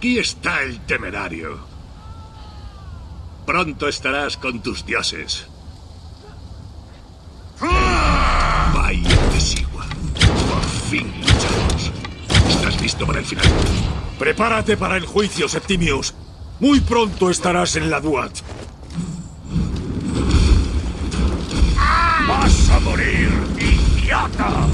Aquí está el temerario. Pronto estarás con tus dioses. Vaya Tesigua. Por fin luchamos. ¿Estás listo para el final? Prepárate para el juicio, Septimius. Muy pronto estarás en la Duat. ¡Vas a morir, idiota!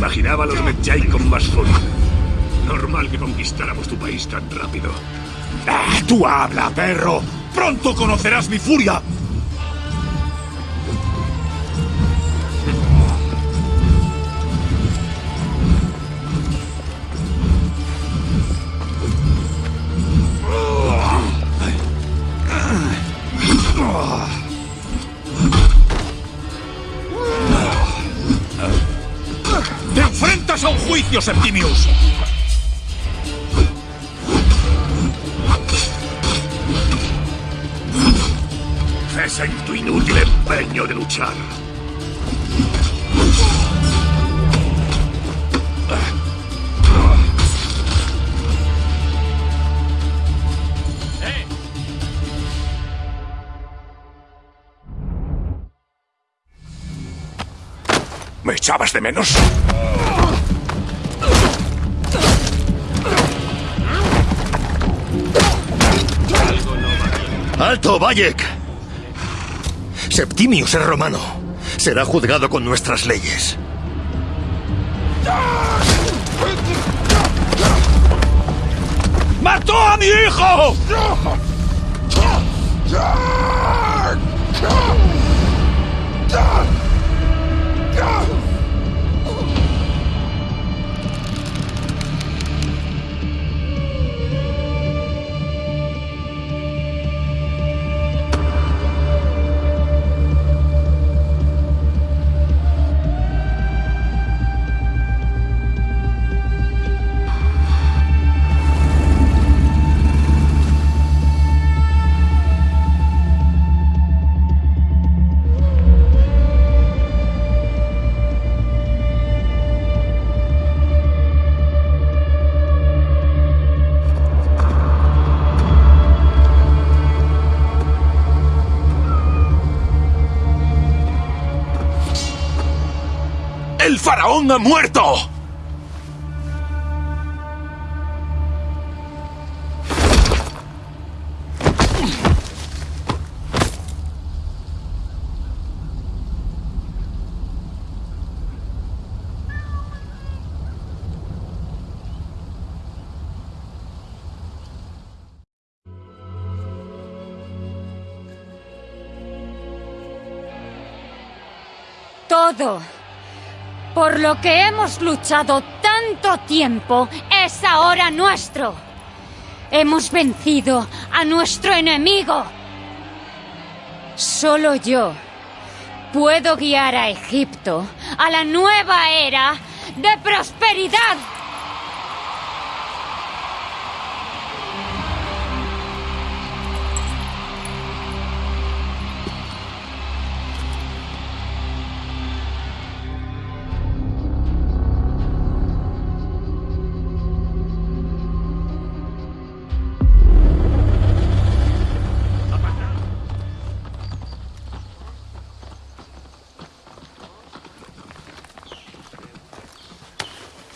Imaginaba a los Medjay con más furia. Normal que conquistáramos tu país tan rápido. ¡Ah, ¡Tú habla, perro! ¡Pronto conocerás mi furia! Juicio, Septimius! Cesa en tu inútil empeño de luchar. ¿Me echabas de menos? ¡Alto, Bayek! Septimius es romano. Será juzgado con nuestras leyes. ¡Mató a mi hijo! ¡El faraón ha muerto! Todo por lo que hemos luchado tanto tiempo es ahora nuestro. Hemos vencido a nuestro enemigo. Solo yo puedo guiar a Egipto a la nueva era de prosperidad.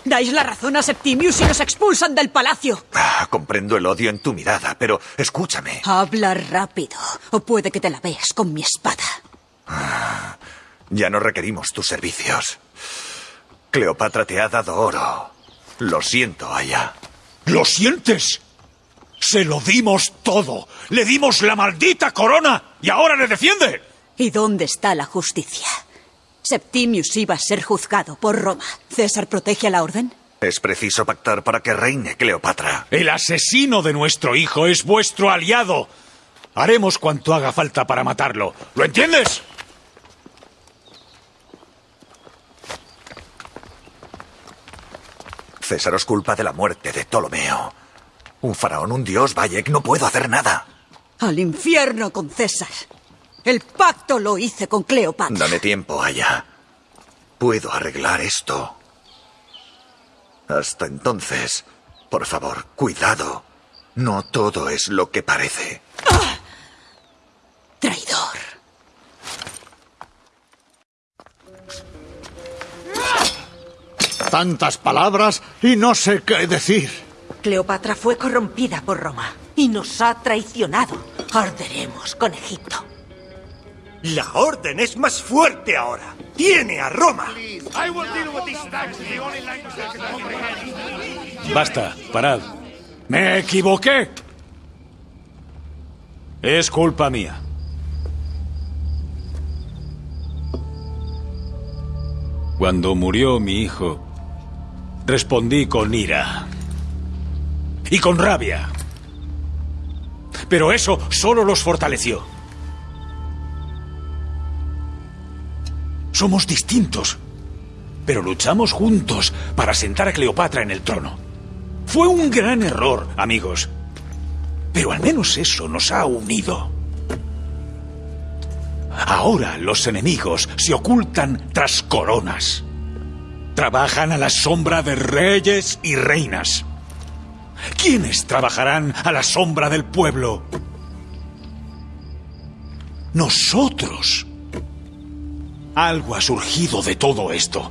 Dais la razón a Septimius y nos expulsan del palacio. Ah, comprendo el odio en tu mirada, pero escúchame. Habla rápido, o puede que te la veas con mi espada. Ya no requerimos tus servicios. Cleopatra te ha dado oro. Lo siento, Aya. ¿Lo sientes? Se lo dimos todo. Le dimos la maldita corona y ahora le defiende. ¿Y dónde está la justicia? Septimius iba a ser juzgado por Roma. ¿César protege a la orden? Es preciso pactar para que reine Cleopatra. El asesino de nuestro hijo es vuestro aliado. Haremos cuanto haga falta para matarlo. ¿Lo entiendes? César os culpa de la muerte de Ptolomeo. Un faraón, un dios, Bayek, no puedo hacer nada. Al infierno con César. El pacto lo hice con Cleopatra. Dame tiempo, Aya. Puedo arreglar esto. Hasta entonces, por favor, cuidado. No todo es lo que parece. Traidor. Tantas palabras y no sé qué decir. Cleopatra fue corrompida por Roma y nos ha traicionado. Arderemos con Egipto. La orden es más fuerte ahora. Tiene a Roma. Basta, parad. Me equivoqué. Es culpa mía. Cuando murió mi hijo, respondí con ira y con rabia. Pero eso solo los fortaleció. Somos distintos, pero luchamos juntos para sentar a Cleopatra en el trono. Fue un gran error, amigos. Pero al menos eso nos ha unido. Ahora los enemigos se ocultan tras coronas. Trabajan a la sombra de reyes y reinas. ¿Quiénes trabajarán a la sombra del pueblo? Nosotros. Algo ha surgido de todo esto.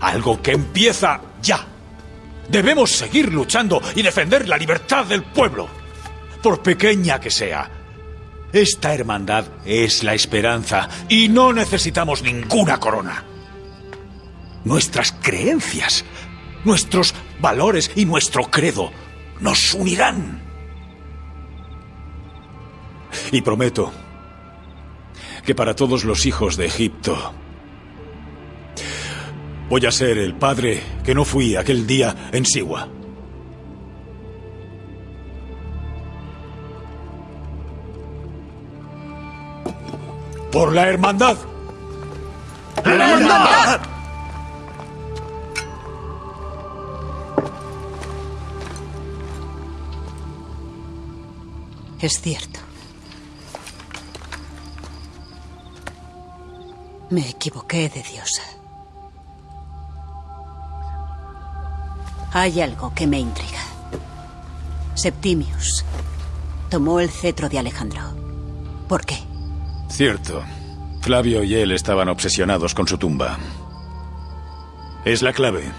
Algo que empieza ya. Debemos seguir luchando y defender la libertad del pueblo. Por pequeña que sea. Esta hermandad es la esperanza y no necesitamos ninguna corona. Nuestras creencias, nuestros valores y nuestro credo nos unirán. Y prometo que para todos los hijos de Egipto voy a ser el padre que no fui aquel día en Siwa. Por la hermandad. ¡La hermandad! Es cierto. Me equivoqué de diosa. Hay algo que me intriga. Septimius tomó el cetro de Alejandro. ¿Por qué? Cierto. Flavio y él estaban obsesionados con su tumba. Es la clave.